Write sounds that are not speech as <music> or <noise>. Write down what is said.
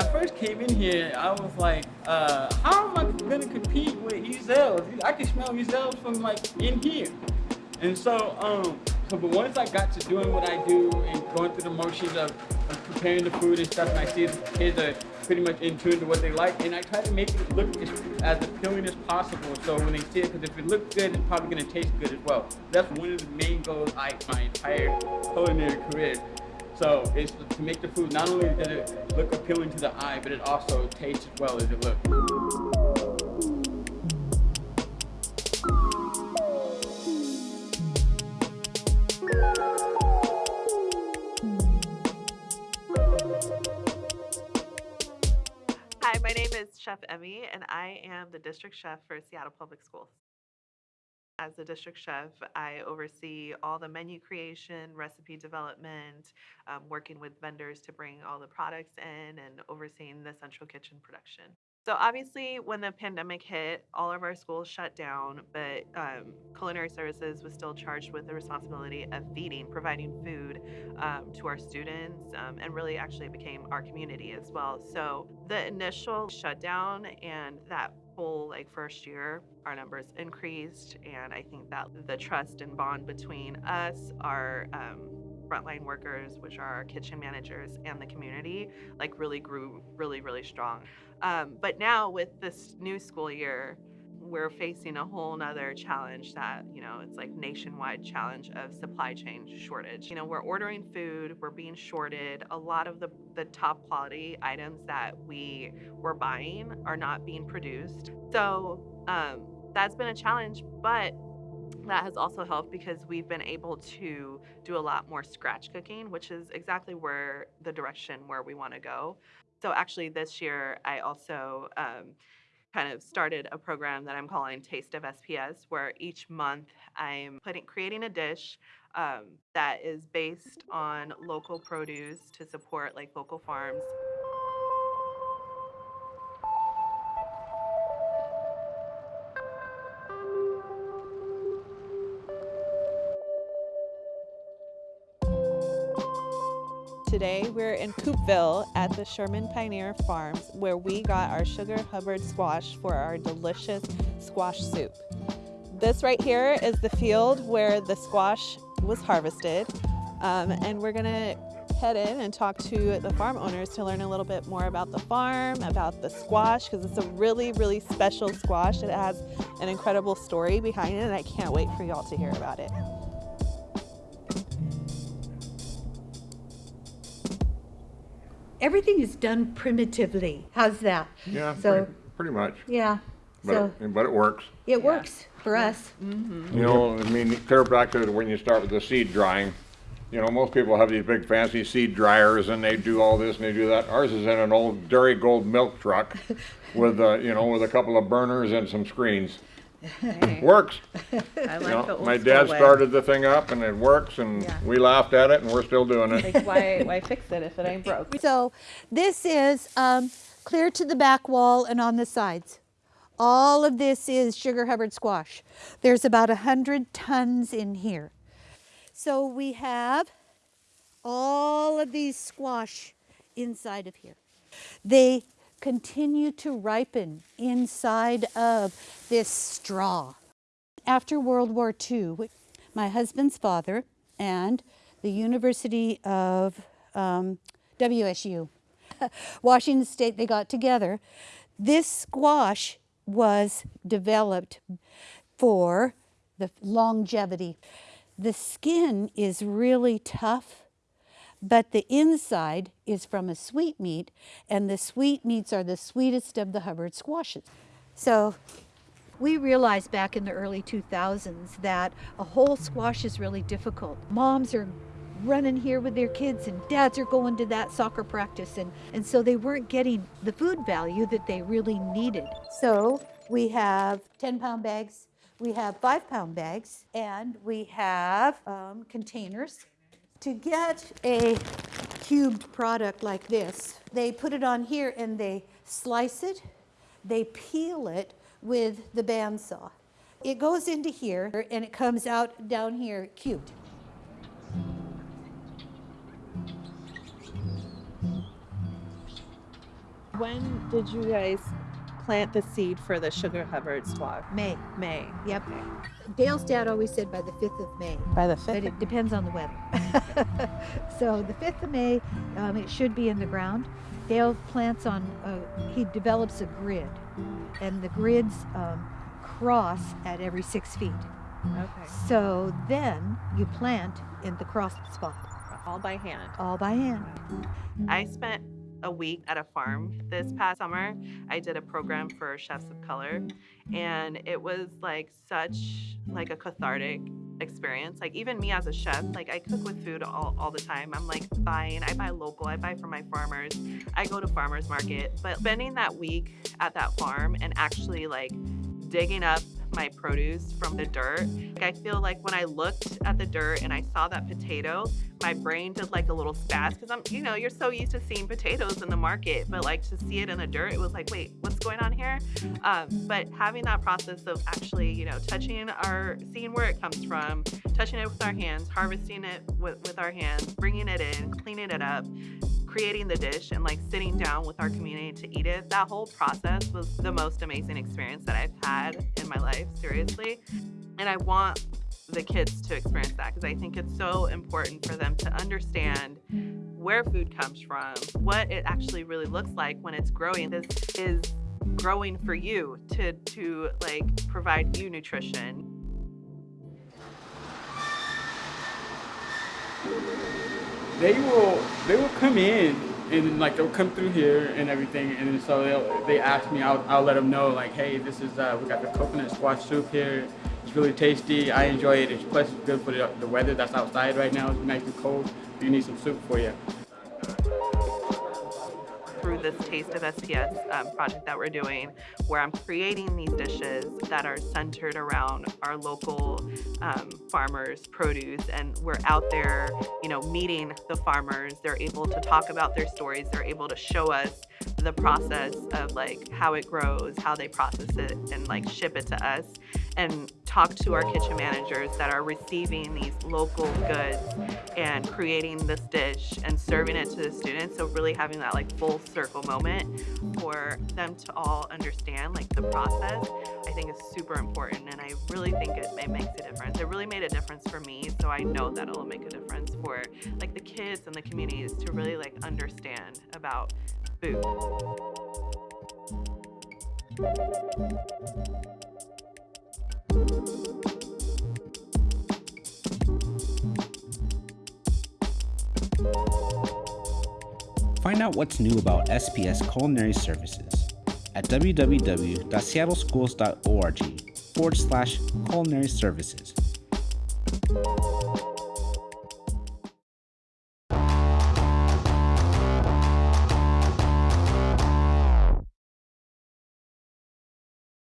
I first came in here, I was like, uh, how am I gonna compete with Ezell's? I can smell Ezell's from like in here. And so, um, so but once I got to doing what I do and going through the motions of, of preparing the food and stuff, and I see the kids are pretty much in tune to what they like, and I try to make it look as, as appealing as possible. So when they see it, because if it looks good, it's probably gonna taste good as well. That's one of the main goals I my entire culinary career. So it's to make the food not only does it look appealing to the eye, but it also tastes as well as it looks. Hi, my name is Chef Emmy, and I am the district chef for Seattle Public Schools. As the district chef, I oversee all the menu creation, recipe development, um, working with vendors to bring all the products in, and overseeing the central kitchen production. So obviously, when the pandemic hit, all of our schools shut down, but um, culinary services was still charged with the responsibility of feeding, providing food um, to our students, um, and really actually became our community as well. So the initial shutdown and that whole like first year, our numbers increased, and I think that the trust and bond between us, our um, frontline workers, which are our kitchen managers, and the community, like really grew really really strong. Um, but now with this new school year, we're facing a whole nother challenge that, you know, it's like nationwide challenge of supply chain shortage. You know, we're ordering food, we're being shorted. A lot of the, the top quality items that we were buying are not being produced. So um, that's been a challenge, but that has also helped because we've been able to do a lot more scratch cooking, which is exactly where the direction where we want to go. So actually, this year I also um, kind of started a program that I'm calling Taste of SPS, where each month I'm putting creating a dish um, that is based on local produce to support like local farms. Today we're in Coupeville at the Sherman Pioneer Farms where we got our Sugar Hubbard squash for our delicious squash soup. This right here is the field where the squash was harvested um, and we're gonna head in and talk to the farm owners to learn a little bit more about the farm, about the squash, because it's a really, really special squash. It has an incredible story behind it and I can't wait for y'all to hear about it. Everything is done primitively. How's that? Yeah, So- pretty, pretty much. Yeah. But, So it, but it works. it works for us. You know, I mean, clear back to when you start with the seed drying. You know, most people have these big fancy seed dryers and they do all this and they do that. Ours is in an old Darigold milk truck with, uh, you know, with a couple of burners and some screens. Works. <laughs> I You like know, the old my school dad way. started the thing up and it works and Yeah. we laughed at it and we're still doing it. Like, why, why fix it if it ain't broke? <laughs> So this is um, clear to the back wall and on the sides. All of this is Sugar Hubbard squash. There's about a hundred tons in here. So we have all of these squash inside of here. They continue to ripen inside of this straw. After World War II, my husband's father and the University of um, WSU, <laughs> Washington State, they got together. This squash was developed for the longevity. The skin is really tough, but the inside is from a sweetmeat, and the sweetmeats are the sweetest of the Hubbard squashes. So we realized back in the early 2000s that a whole squash is really difficult. Moms are running here with their kids and dads are going to that soccer practice and, and so they weren't getting the food value that they really needed. So we have 10 pound bags, we have five pound bags, and we have um, containers. To get a cubed product like this, they put it on here and they slice it, they peel it with the bandsaw. It goes into here and it comes out down here cubed. When did you guys plant the seed for the Sugar Hubbard squash? May. May. Yep. Dale's dad always said by the 5th of May. By the 5th? but 5th? it depends on the weather. <laughs> so the 5th of May, um, it should be in the ground. Dale plants on, uh, he develops a grid, and the grids um, cross at every six feet. Okay. So then you plant in the cross spot, All by hand. all by hand. I spent a week at a farm this past summer. I did a program for chefs of color and it was like such like a cathartic experience. Like even me as a chef, like I cook with food all, all the time. I'm like buying, I buy local, I buy from my farmers. I go to farmers market, but spending that week at that farm and actually like digging up my produce from the dirt. I feel like when I looked at the dirt and I saw that potato, my brain did like a little spaz because I'm, you know, you're so used to seeing potatoes in the market, but like to see it in the dirt, it was like, wait, what's going on here? Um, but having that process of actually, you know, touching our, seeing where it comes from, touching it with our hands, harvesting it with, with our hands, bringing it in, cleaning it up, creating the dish and like sitting down with our community to eat it that whole process was the most amazing experience that i've had in my life seriously. And i want the kids to experience that because i think it's so important for them to understand where food comes from what it actually really looks like when it's growing this is growing for you to to like provide you nutrition they will they will come in and like they'll come through here and everything and so they'll they ask me I'll, I'll let them know like hey this is uh, we got the coconut squash soup here. It's really tasty. I enjoy it. It's plus good for the, the weather that's outside right now. It's nice and cold. You need some soup for you through this Taste of SPS um, project that we're doing, where I'm creating these dishes that are centered around our local um, farmers' produce, and we're out there, you know, meeting the farmers. They're able to talk about their stories. They're able to show us the process of like how it grows, how they process it, and like ship it to us, and talk to our kitchen managers that are receiving these local goods and creating this dish and serving it to the students. So really having that like full circle moment for them to all understand like the process, I think is super important. And I really think it, it makes a difference. It really made a difference for me. So I know that it'll make a difference for like the kids and the communities to really like understand about Find out what's new about SPS Culinary Services at www.seattleschools.org forward slash culinary services.